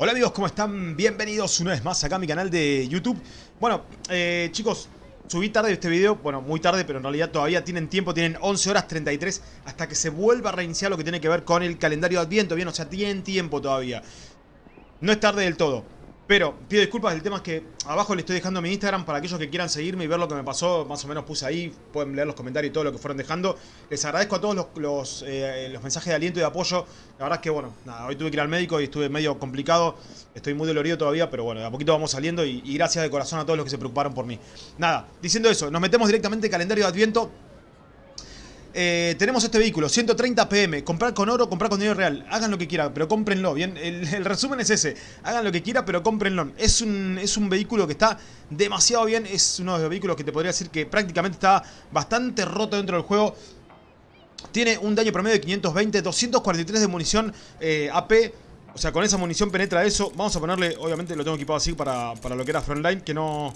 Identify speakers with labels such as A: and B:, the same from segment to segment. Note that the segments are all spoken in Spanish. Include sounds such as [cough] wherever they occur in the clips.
A: Hola amigos, ¿cómo están? Bienvenidos una vez más acá a mi canal de YouTube. Bueno, eh, chicos, subí tarde este video Bueno, muy tarde, pero en realidad todavía tienen tiempo Tienen 11 horas 33 hasta que se vuelva a reiniciar lo que tiene que ver con el calendario de Adviento Bien, o sea, tienen tiempo todavía. No es tarde del todo pero pido disculpas, el tema es que abajo le estoy dejando mi Instagram para aquellos que quieran seguirme y ver lo que me pasó, más o menos puse ahí, pueden leer los comentarios y todo lo que fueron dejando. Les agradezco a todos los, los, eh, mensajes de aliento y de apoyo. La verdad es que, bueno, nada, hoy tuve que ir al médico y estuve medio complicado, estoy muy dolorido todavía, pero bueno, de a poquito vamos saliendo y, y gracias de corazón a todos los que se preocuparon por mí. Nada, diciendo eso, nos metemos directamente en calendario de Adviento. Eh, tenemos este vehículo, 130 PM, comprar con oro, comprar con dinero real, hagan lo que quieran, pero cómprenlo, bien, el, resumen es ese, hagan lo que quieran, pero cómprenlo, es un, es un vehículo que está demasiado bien, es uno de los vehículos que te podría decir que prácticamente está bastante roto dentro del juego, tiene un daño promedio de 520, 243 de munición eh, AP, o sea, con esa munición penetra eso, vamos a ponerle, obviamente lo tengo equipado así para, para lo que era Frontline, que no,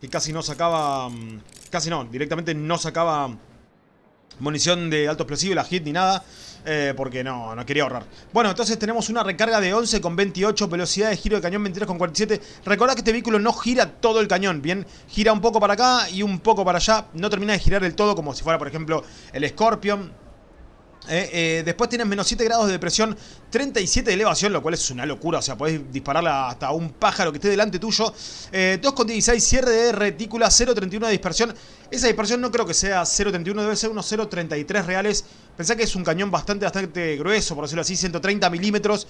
A: que casi no sacaba, mm, casi no, directamente no sacaba munición de alto explosivo, la hit ni nada. Eh, porque no, no quería ahorrar. Bueno, entonces tenemos una recarga de 11 con 28, velocidad de giro de cañón 23 con 47. Recordad que este vehículo no gira todo el cañón, ¿bien? Gira un poco para acá y un poco para allá. No termina de girar del todo como si fuera, por ejemplo, el Scorpion eh, eh, después tienes menos 7 grados de presión, 37 de elevación, lo cual es una locura. O sea, podés dispararle hasta un pájaro que esté delante tuyo. Eh, 2,16 cierre de retícula, 0,31 de dispersión. Esa dispersión no creo que sea 0,31, debe ser unos 0,33 reales. Pensá que es un cañón bastante, bastante grueso, por decirlo así, 130 milímetros.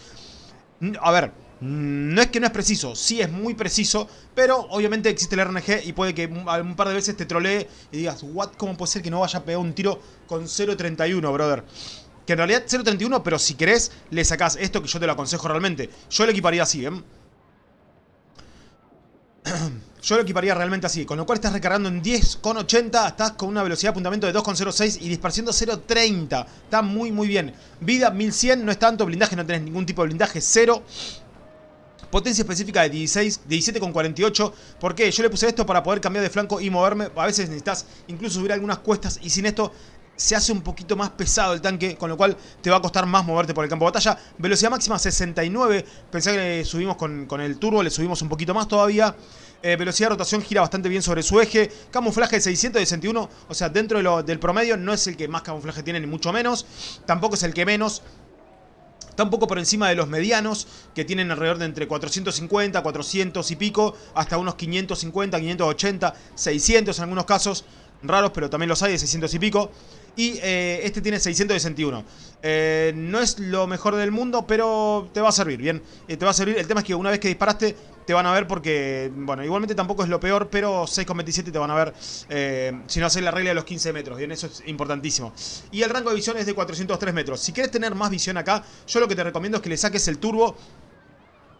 A: A ver, no es que no es preciso, sí es muy preciso, pero obviamente existe el RNG y puede que un par de veces te trolee y digas, what, ¿cómo puede ser que no vaya a pegar un tiro con 0.31, brother? Que en realidad 0.31, pero si querés, le sacás esto que yo te lo aconsejo realmente. Yo lo equiparía así, ¿eh? [clears throat] Yo lo equiparía realmente así, con lo cual estás recargando en 10,80, estás con una velocidad de apuntamiento de 2,06 y dispersión 0,30. Está muy muy bien. Vida 1100, no es tanto, blindaje no tenés ningún tipo de blindaje, 0. Potencia específica de 16, 17,48. ¿Por qué? Yo le puse esto para poder cambiar de flanco y moverme. A veces necesitas incluso subir algunas cuestas y sin esto se hace un poquito más pesado el tanque, con lo cual te va a costar más moverte por el campo de batalla. Velocidad máxima 69, pensé que subimos con, con el turbo, le subimos un poquito más todavía. Eh, velocidad de rotación gira bastante bien sobre su eje. Camuflaje de 661, o sea, dentro del promedio no es el que más camuflaje tiene, ni mucho menos. Tampoco es el que menos. Está un poco por encima de los medianos, que tienen alrededor de entre 450, 400 y pico, hasta unos 550, 580, 600 en algunos casos. Raros, pero también los hay de 600 y pico. Y eh, este tiene 661. Eh, no es lo mejor del mundo, pero te va a servir, bien. Eh, te va a servir. El tema es que una vez que disparaste, te van a ver porque, bueno, igualmente tampoco es lo peor, pero 6,27 te van a ver si no haces la regla de los 15 metros, bien, eso es importantísimo. Y el rango de visión es de 403 metros. Si quieres tener más visión acá, yo lo que te recomiendo es que le saques el turbo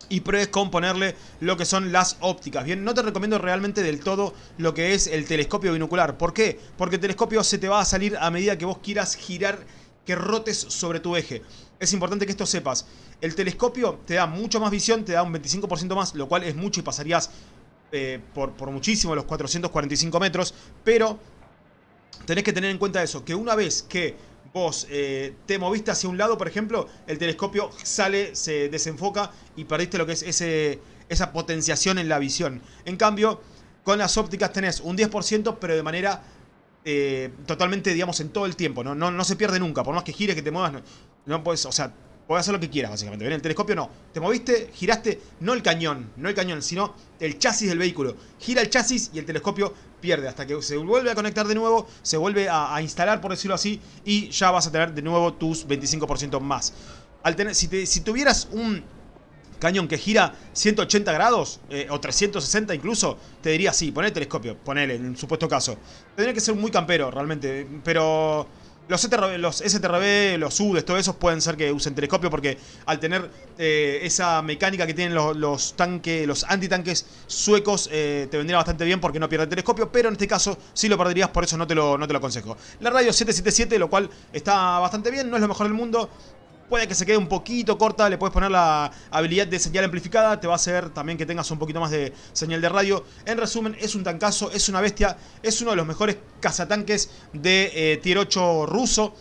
A: y pruebes con ponerle lo que son las ópticas. Bien, no te recomiendo realmente del todo lo que es el telescopio binocular. ¿Por qué? Porque el telescopio se te va a salir a medida que vos quieras girar, que rotes sobre tu eje. Es importante que esto sepas. El telescopio te da mucho más visión, te da un 25% más, lo cual es mucho y pasarías eh, por, por muchísimo los 445 metros. Pero tenés que tener en cuenta eso, que una vez que vos eh, te moviste hacia un lado, por ejemplo, el telescopio sale, se desenfoca y perdiste lo que es ese, esa potenciación en la visión. En cambio, con las ópticas tenés un 10%, pero de manera eh, totalmente, digamos, en todo el tiempo. ¿no? No, no se pierde nunca, por más que gires, que te muevas, no, no puedes, o sea, Puedes hacer lo que quieras, básicamente. El telescopio no. Te moviste, giraste, no el cañón, no el cañón, sino el chasis del vehículo. Gira el chasis y el telescopio pierde. Hasta que se vuelve a conectar de nuevo, se vuelve a, instalar, por decirlo así, y ya vas a tener de nuevo tus 25% más. Si tuvieras un cañón que gira 180 grados eh, o 360 incluso, te diría sí, poné el telescopio, ponele en supuesto caso. Tendría que ser muy campero realmente, pero los, STRB, los STRB, los UDES, todos esos pueden ser que usen telescopio porque al tener eh, esa mecánica que tienen los, tanques, los antitanques suecos, eh, te vendría bastante bien porque no pierde el telescopio, pero en este caso sí lo perderías, por eso no te lo, no te lo aconsejo. La radio 777, lo cual está bastante bien, no es lo mejor del mundo, Puede que se quede un poquito corta, le puedes poner la habilidad de señal amplificada, te va a hacer también que tengas un poquito más de señal de radio. En resumen, es un tancazo, es una bestia, es uno de los mejores cazatanques de eh, tier 8 ruso.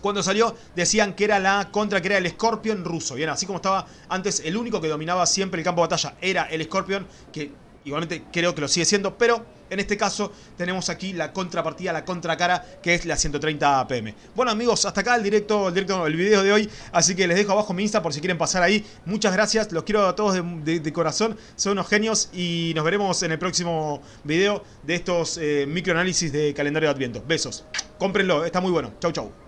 A: Cuando salió decían que era la contra, que era el Scorpion ruso. Bien, así como estaba antes, el único que dominaba siempre el campo de batalla era el Scorpion, que igualmente creo que lo sigue siendo, pero en este caso tenemos aquí la contrapartida, la contracara, que es la 130 APM. Bueno amigos, hasta acá el directo, el directo, el video de hoy, así que les dejo abajo mi Insta por si quieren pasar ahí. Muchas gracias, los quiero a todos de, corazón, son unos genios y nos veremos en el próximo video de estos eh, microanálisis de calendario de Adviento. Besos, cómprenlo, está muy bueno. Chau chau.